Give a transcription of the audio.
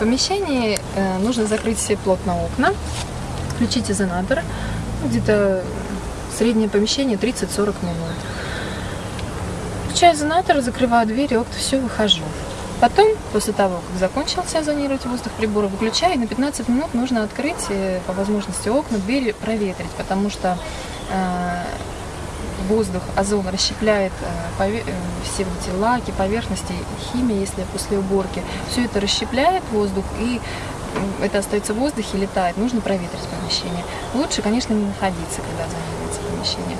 помещении э, нужно закрыть все плотно окна, включить изонатор, ну, где-то среднее помещение 30-40 минут. Включаю изонатор, закрываю двери, окна, все, выхожу. Потом, после того, как закончился озонировать воздух прибора, выключаю, и на 15 минут нужно открыть э, по возможности окна, двери проветрить, потому что э, воздух, озон расщепляет э, э, все эти лаки, поверхности, химия, если после уборки. Все это расщепляет воздух и это остается в воздухе, летает. Нужно проветрить помещение. Лучше, конечно, не находиться, когда озонируется помещение.